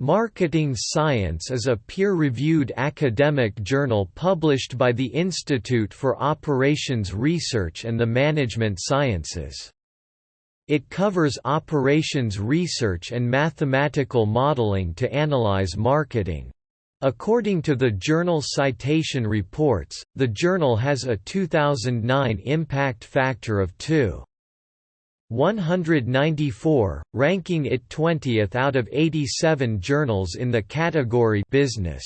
Marketing Science is a peer-reviewed academic journal published by the Institute for Operations Research and the Management Sciences. It covers operations research and mathematical modeling to analyze marketing. According to the journal Citation Reports, the journal has a 2009 impact factor of 2. 194, ranking it 20th out of 87 journals in the category Business.